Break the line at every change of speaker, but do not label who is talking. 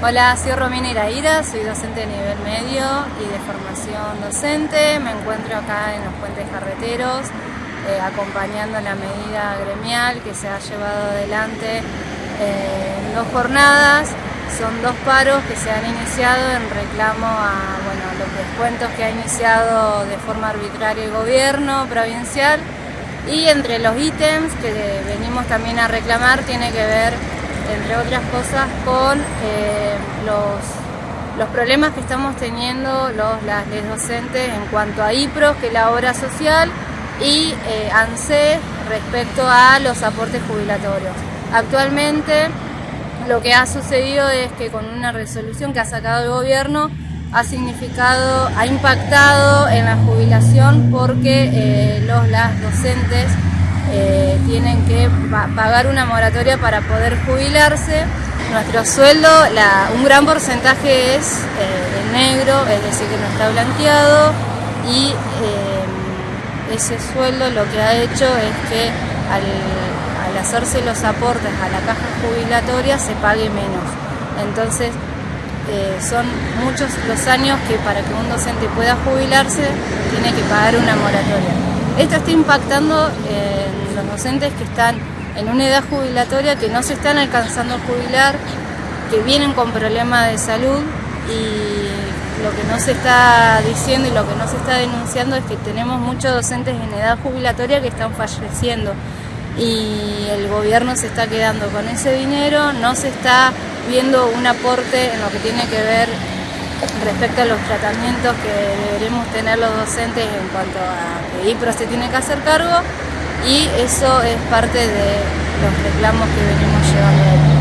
Hola, soy Romina Iraíra, soy docente de nivel medio y de formación docente. Me encuentro acá en los puentes carreteros eh, acompañando la medida gremial que se ha llevado adelante eh, en dos jornadas. Son dos paros que se han iniciado en reclamo a los descuentos que ha iniciado de forma arbitraria el gobierno provincial y entre los ítems que venimos también a reclamar tiene que ver entre otras cosas, con eh, los, los, problemas que estamos teniendo los, las docentes en cuanto a IPROS, que es la obra social, y eh, respecto a los aportes jubilatorios. Actualmente lo que ha sucedido es que con una resolución que ha sacado el gobierno ha significado, ha impactado en la jubilación porque eh, los, las docentes eh, tienen que pagar una moratoria para poder jubilarse. Nuestro sueldo, un gran porcentaje es eh, negro, es decir, que no está blanqueado y eh, ese sueldo lo que ha hecho es que al, hacerse los aportes a la caja jubilatoria se pague menos. Entonces, son muchos los años que para que un docente pueda jubilarse tiene que pagar una moratoria. Esto está impactando en los docentes que están en una edad jubilatoria, que no se están alcanzando a jubilar, que vienen con problemas de salud y lo que no se está diciendo y lo que no se está denunciando es que tenemos muchos docentes en edad jubilatoria que están falleciendo. Y el gobierno se está quedando con ese dinero, no se está viendo un aporte en lo que tiene que ver respecto a los tratamientos que deberemos tener los docentes en cuanto a que IPRO se tiene que hacer cargo y eso es parte de los reclamos que venimos llevando